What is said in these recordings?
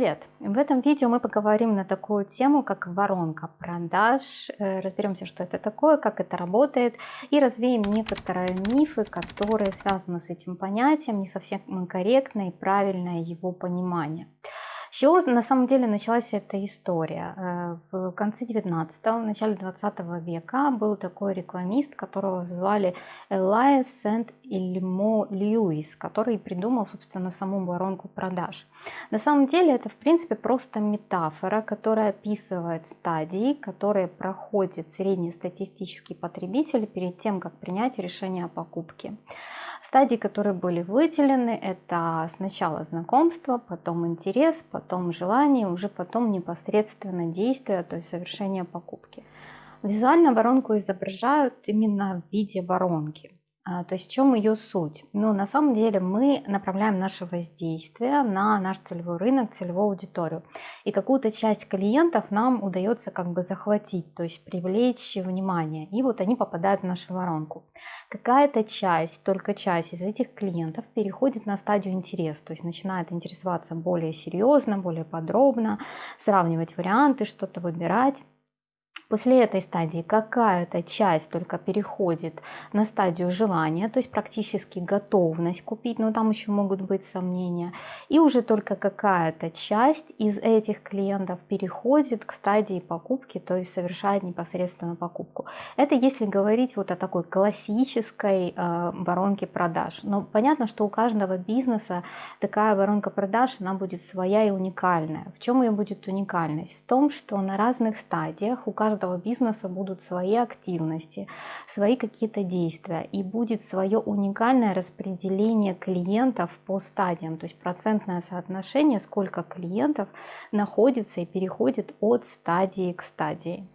привет! В этом видео мы поговорим на такую тему, как воронка продаж, э, разберемся, что это такое, как это работает и развеем некоторые мифы, которые связаны с этим понятием, не совсем корректно и правильное его понимание. С чего на самом деле началась эта история? Э, в конце 19-го, в начале 20 века был такой рекламист, которого звали Элайс Сент-Ильмо Льюис, который придумал, собственно, саму воронку продаж. На самом деле это, в принципе, просто метафора, которая описывает стадии, которые проходит среднестатистический потребитель перед тем, как принять решение о покупке. Стадии, которые были выделены, это сначала знакомство, потом интерес, потом желание, уже потом непосредственно действие, то есть совершение покупки. Визуально воронку изображают именно в виде воронки. А, то есть в чем ее суть? Ну, на самом деле мы направляем наше воздействие на наш целевой рынок, целевую аудиторию. И какую-то часть клиентов нам удается как бы захватить, то есть привлечь внимание. И вот они попадают в нашу воронку. Какая-то часть, только часть из этих клиентов переходит на стадию интереса, то есть начинает интересоваться более серьезно, более подробно, сравнивать варианты, что-то выбирать. После этой стадии какая-то часть только переходит на стадию желания, то есть практически готовность купить, но там еще могут быть сомнения. И уже только какая-то часть из этих клиентов переходит к стадии покупки, то есть совершает непосредственно покупку. Это если говорить вот о такой классической э, воронке продаж. Но понятно, что у каждого бизнеса такая воронка продаж, она будет своя и уникальная. В чем ее будет уникальность? В том, что на разных стадиях у каждого каждого бизнеса будут свои активности, свои какие-то действия и будет свое уникальное распределение клиентов по стадиям, то есть процентное соотношение, сколько клиентов находится и переходит от стадии к стадии.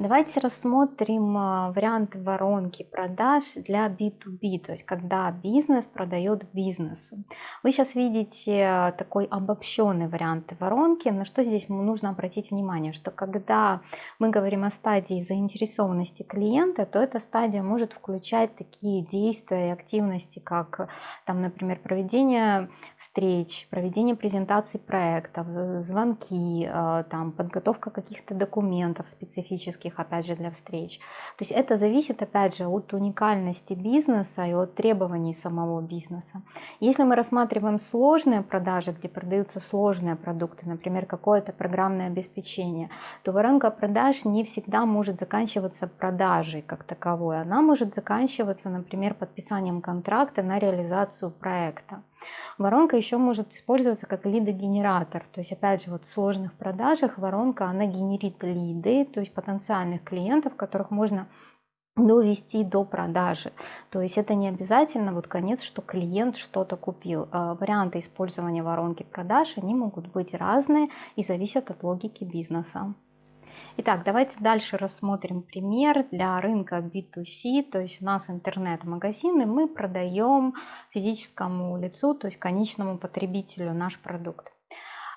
Давайте рассмотрим а, вариант воронки продаж для B2B, то есть когда бизнес продает бизнесу. Вы сейчас видите а, такой обобщенный вариант воронки, на что здесь нужно обратить внимание, что когда мы говорим о стадии заинтересованности клиента, то эта стадия может включать такие действия и активности, как, там, например, проведение встреч, проведение презентаций проектов, звонки, а, там, подготовка каких-то документов специфических, их, опять же, для встреч. То есть это зависит, опять же, от уникальности бизнеса и от требований самого бизнеса. Если мы рассматриваем сложные продажи, где продаются сложные продукты, например, какое-то программное обеспечение, то воронка продаж не всегда может заканчиваться продажей как таковой. Она может заканчиваться, например, подписанием контракта на реализацию проекта. Воронка еще может использоваться как лидогенератор. То есть, опять же, вот в сложных продажах воронка, она генерит лиды, то есть потенциальных клиентов, которых можно довести до продажи. То есть это не обязательно вот конец, что клиент что-то купил. А варианты использования воронки продаж, они могут быть разные и зависят от логики бизнеса. Итак, давайте дальше рассмотрим пример для рынка B2C, то есть у нас интернет-магазины, мы продаем физическому лицу, то есть конечному потребителю наш продукт.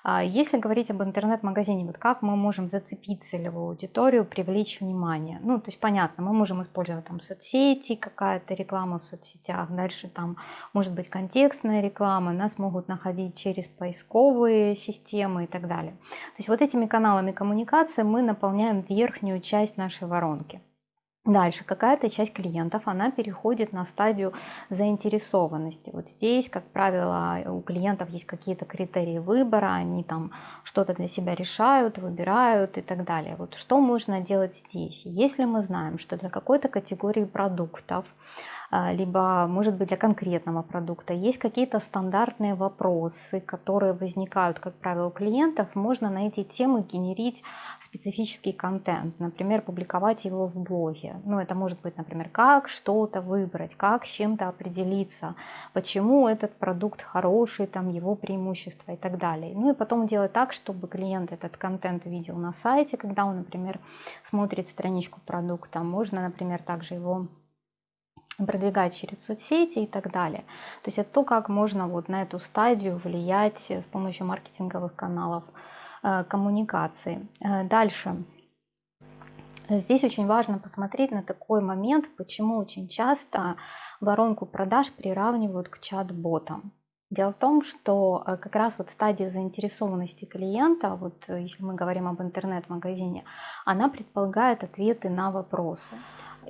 А если говорить об интернет-магазине, вот как мы можем зацепить целевую аудиторию, привлечь внимание? Ну, то есть понятно, мы можем использовать там соцсети, какая-то реклама в соцсетях, дальше там может быть контекстная реклама, нас могут находить через поисковые системы и так далее. То есть вот этими каналами коммуникации мы наполняем верхнюю часть нашей воронки. Дальше какая-то часть клиентов, она переходит на стадию заинтересованности. Вот здесь, как правило, у клиентов есть какие-то критерии выбора, они там что-то для себя решают, выбирают и так далее. Вот что можно делать здесь? Если мы знаем, что для какой-то категории продуктов либо, может быть, для конкретного продукта. Есть какие-то стандартные вопросы, которые возникают, как правило, у клиентов. Можно на эти темы генерить специфический контент, например, публиковать его в блоге. Ну, это может быть, например, как что-то выбрать, как с чем-то определиться, почему этот продукт хороший, там его преимущества и так далее. Ну и потом делать так, чтобы клиент этот контент видел на сайте, когда он, например, смотрит страничку продукта. Можно, например, также его продвигать через соцсети и так далее. То есть это то, как можно вот на эту стадию влиять с помощью маркетинговых каналов э, коммуникации. Э, дальше. Здесь очень важно посмотреть на такой момент, почему очень часто воронку продаж приравнивают к чат-ботам. Дело в том, что э, как раз вот стадия заинтересованности клиента, вот э, если мы говорим об интернет-магазине, она предполагает ответы на вопросы.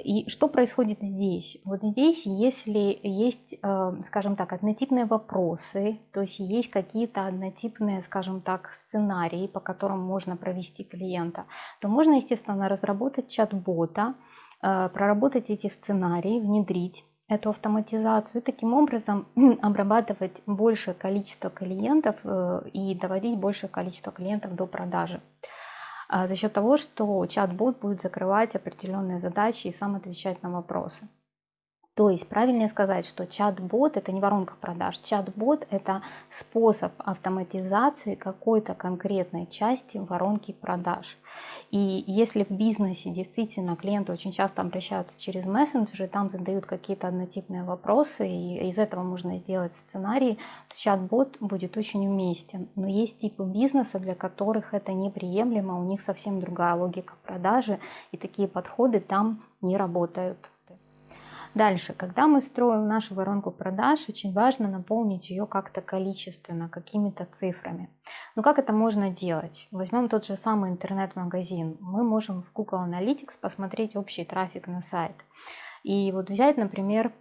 И что происходит здесь? Вот здесь, если есть, э, скажем так, однотипные вопросы, то есть есть какие-то однотипные, скажем так, сценарии, по которым можно провести клиента, то можно, естественно, разработать чат-бота, проработать эти сценарии, внедрить эту автоматизацию и таким образом обрабатывать большее количество клиентов э, и доводить большее количество клиентов до продажи. А за счет того, что чат-бот будет закрывать определенные задачи и сам отвечать на вопросы. То есть правильнее сказать, что чат-бот это не воронка продаж. Чат-бот это способ автоматизации какой-то конкретной части воронки продаж. И если в бизнесе действительно клиенты очень часто обращаются через мессенджеры, там задают какие-то однотипные вопросы, и из этого можно сделать сценарий, то чат-бот будет очень уместен. Но есть типы бизнеса, для которых это неприемлемо, у них совсем другая логика продажи, и такие подходы там не работают. Дальше, когда мы строим нашу воронку продаж, очень важно наполнить ее как-то количественно, какими-то цифрами. Но как это можно делать? Возьмем тот же самый интернет-магазин. Мы можем в Google Analytics посмотреть общий трафик на сайт. И вот взять, например,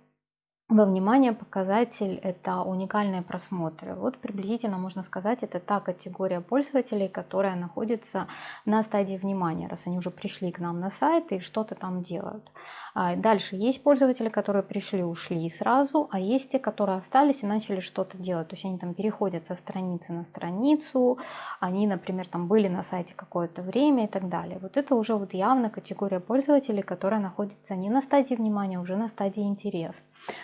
во внимание показатель – это уникальные просмотры. Вот приблизительно можно сказать, это та категория пользователей, которая находится на стадии внимания, раз они уже пришли к нам на сайт и что-то там делают. А дальше есть пользователи, которые пришли, ушли сразу, а есть те, которые остались и начали что-то делать. То есть они там переходят со страницы на страницу, они, например, там были на сайте какое-то время и так далее. Вот это уже вот явно категория пользователей, которая находится не на стадии внимания, а уже на стадии интерес.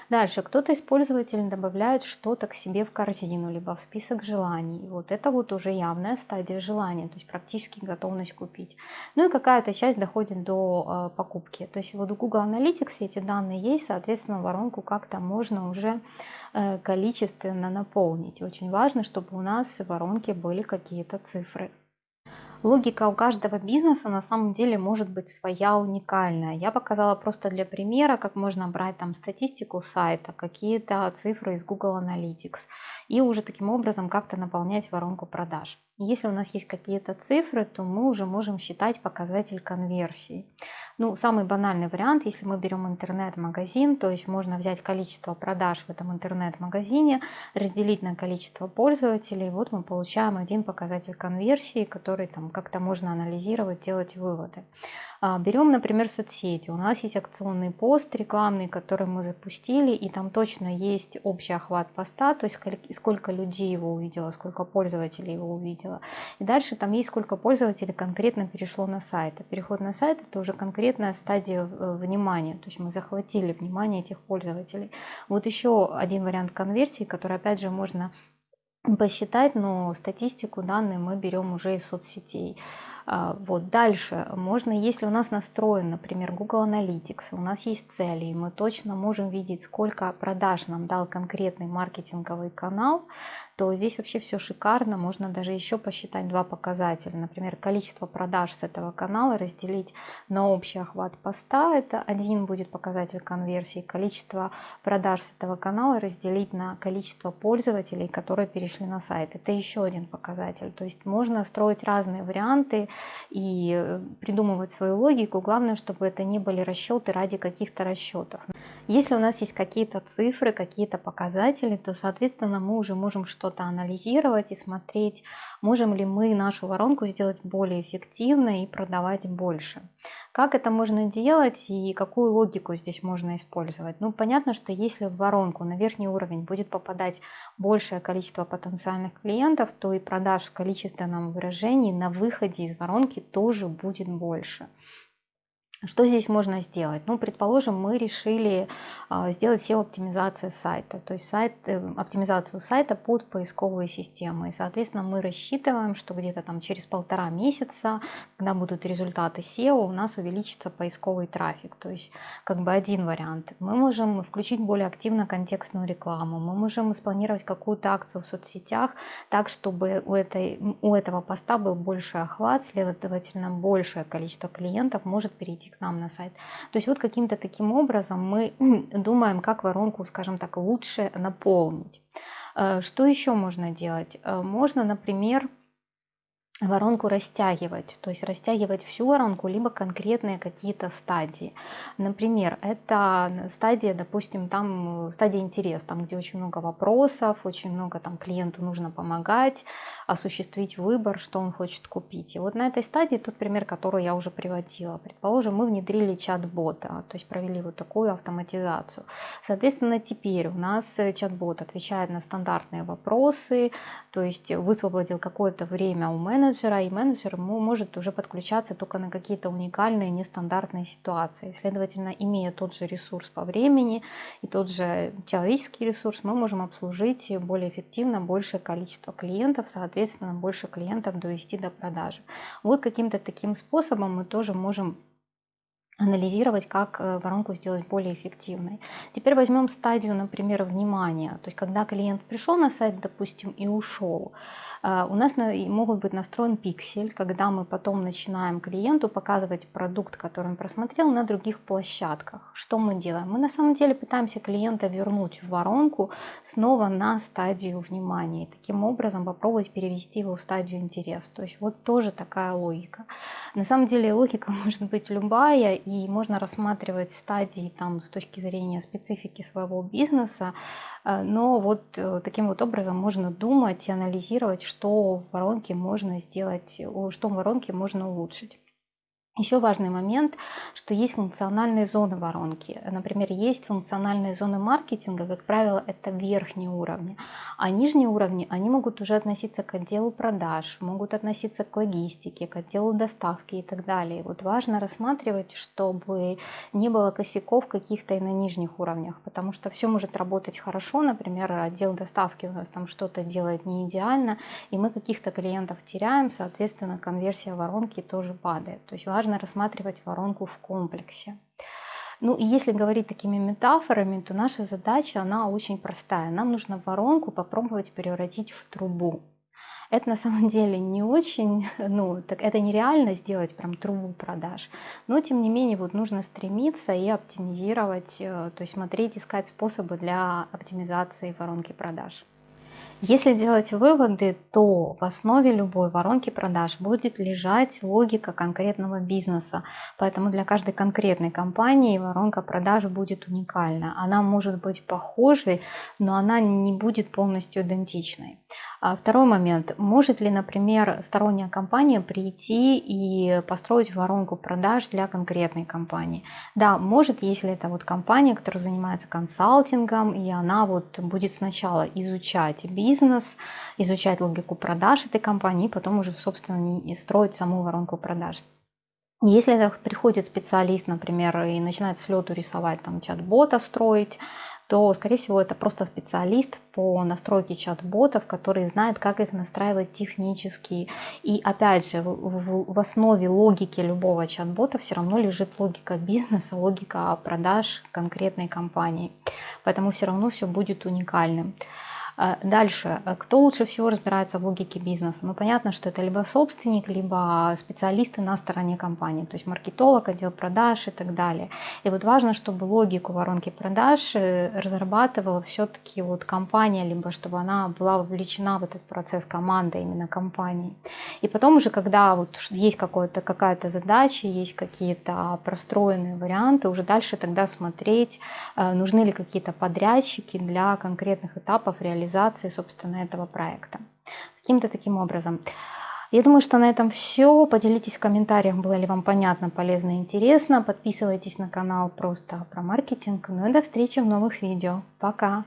Дальше кто-то из пользователей добавляет что-то к себе в корзину, либо в список желаний. Вот это вот уже явная стадия желания, то есть практически готовность купить. Ну и какая-то часть доходит до э, покупки. То есть вот у Google Analytics эти данные есть, соответственно, воронку как-то можно уже э, количественно наполнить. Очень важно, чтобы у нас в воронке были какие-то цифры. Логика у каждого бизнеса на самом деле может быть своя уникальная. Я показала просто для примера, как можно брать там статистику сайта, какие-то цифры из Google Analytics и уже таким образом как-то наполнять воронку продаж. Если у нас есть какие-то цифры, то мы уже можем считать показатель конверсии. Ну, самый банальный вариант, если мы берем интернет-магазин, то есть можно взять количество продаж в этом интернет-магазине, разделить на количество пользователей, вот мы получаем один показатель конверсии, который там как-то можно анализировать, делать выводы. А, берем, например, соцсети. У нас есть акционный пост рекламный, который мы запустили, и там точно есть общий охват поста, то есть сколько людей его увидело, сколько пользователей его увидело. И дальше там есть сколько пользователей конкретно перешло на сайт. А переход на сайт это уже конкретная стадия э, внимания, то есть мы захватили внимание этих пользователей. Вот еще один вариант конверсии, который опять же можно посчитать, но статистику, данные мы берем уже из соцсетей. А, вот дальше. Можно, если у нас настроен, например, Google Analytics, у нас есть цели, и мы точно можем видеть, сколько продаж нам дал конкретный маркетинговый канал, то здесь вообще все шикарно. Можно даже еще посчитать два показателя. Например, количество продаж с этого канала разделить на общий охват поста. Это один будет показатель конверсии. Количество продаж с этого канала разделить на количество пользователей, которые перешли на сайт. Это еще один показатель. То есть можно строить разные варианты и э, придумывать свою логику. Главное, чтобы это не были расчеты ради каких-то расчетов. Если у нас есть какие-то цифры, какие-то показатели, то, соответственно, мы уже можем что-то анализировать и смотреть, можем ли мы нашу воронку сделать более эффективной и продавать больше. Как это можно делать и какую логику здесь можно использовать? Ну, понятно, что если в воронку на верхний уровень будет попадать большее количество потенциальных клиентов, то и продаж в количественном выражении на выходе из воронки тоже будет больше. Что здесь можно сделать? Ну, предположим, мы решили а, сделать SEO-оптимизацию сайта, то есть сайт, э, оптимизацию сайта под поисковые системы. И, соответственно, мы рассчитываем, что где-то там через полтора месяца, когда будут результаты SEO, у нас увеличится поисковый трафик. То есть, как бы один вариант. Мы можем включить более активно контекстную рекламу, мы можем спланировать какую-то акцию в соцсетях так, чтобы у, этой, у этого поста был больше охват, следовательно, большее количество клиентов может перейти к нам на сайт. То есть вот каким-то таким образом мы думаем, как воронку, скажем так, лучше наполнить. Что еще можно делать? Можно, например, воронку растягивать, то есть растягивать всю воронку, либо конкретные какие-то стадии. Например, это стадия, допустим, там стадия интерес, там где очень много вопросов, очень много там клиенту нужно помогать, осуществить выбор, что он хочет купить. И вот на этой стадии тот пример, который я уже приводила. Предположим, мы внедрили чат-бота, то есть провели вот такую автоматизацию. Соответственно, теперь у нас чат-бот отвечает на стандартные вопросы, то есть высвободил какое-то время у менеджера, менеджера, и менеджер может уже подключаться только на какие-то уникальные, нестандартные ситуации. Следовательно, имея тот же ресурс по времени и тот же человеческий ресурс, мы можем обслужить более эффективно большее количество клиентов, соответственно, больше клиентов довести до продажи. Вот каким-то таким способом мы тоже можем анализировать, как э, воронку сделать более эффективной. Теперь возьмем стадию, например, внимания. То есть, когда клиент пришел на сайт, допустим, и ушел, э, у нас могут быть настроен пиксель, когда мы потом начинаем клиенту показывать продукт, который он просмотрел на других площадках. Что мы делаем? Мы на самом деле пытаемся клиента вернуть в воронку снова на стадию внимания. И таким образом попробовать перевести его в стадию интерес. То есть вот тоже такая логика. На самом деле логика может быть любая, и можно рассматривать стадии там с точки зрения специфики своего бизнеса, э, но вот э, таким вот образом можно думать и анализировать, что в воронке можно сделать, что в воронке можно улучшить. Еще важный момент, что есть функциональные зоны воронки. Например, есть функциональные зоны маркетинга, как правило, это верхние уровни. А нижние уровни, они могут уже относиться к отделу продаж, могут относиться к логистике, к отделу доставки и так далее. Вот важно рассматривать, чтобы не было косяков каких-то и на нижних уровнях, потому что все может работать хорошо, например, отдел доставки у нас там что-то делает не идеально, и мы каких-то клиентов теряем, соответственно, конверсия воронки тоже падает. То есть важно важно рассматривать воронку в комплексе. Ну и если говорить такими метафорами, то наша задача, она очень простая. Нам нужно воронку попробовать превратить в трубу. Это на самом деле не очень, ну, так это нереально сделать прям трубу продаж, но тем не менее вот нужно стремиться и оптимизировать, э, то есть смотреть, искать способы для оптимизации воронки продаж. Если делать выводы, то в основе любой воронки продаж будет лежать логика конкретного бизнеса. Поэтому для каждой конкретной компании воронка продаж будет уникальна. Она может быть похожей, но она не будет полностью идентичной. А второй момент. Может ли, например, сторонняя компания прийти и построить воронку продаж для конкретной компании? Да, может, если это вот компания, которая занимается консалтингом, и она вот будет сначала изучать бизнес, изучать логику продаж этой компании, и потом уже, собственно, строить саму воронку продаж. Если приходит специалист, например, и начинает с лету рисовать, там, чат-бота строить, то, скорее всего, это просто специалист по настройке чат-ботов, который знает, как их настраивать технически. И опять же, в, в основе логики любого чат-бота все равно лежит логика бизнеса, логика продаж конкретной компании. Поэтому все равно все будет уникальным. А, дальше, э, кто лучше всего разбирается в логике бизнеса? Ну, понятно, что это либо собственник, либо специалисты на стороне компании, то есть маркетолог, отдел продаж и так далее. И вот важно, чтобы логику воронки продаж э, разрабатывала все-таки вот компания, либо чтобы она была вовлечена в этот процесс команда именно компании. И потом уже, когда вот есть какая-то задача, есть какие-то простроенные варианты, уже дальше тогда смотреть, э, нужны ли какие-то подрядчики для конкретных этапов реализации реализации, собственно, этого проекта. Каким-то таким образом. Я думаю, что на этом все. Поделитесь в комментариях, было ли вам понятно, полезно и интересно. Подписывайтесь на канал просто про маркетинг. Ну и до встречи в новых видео. Пока!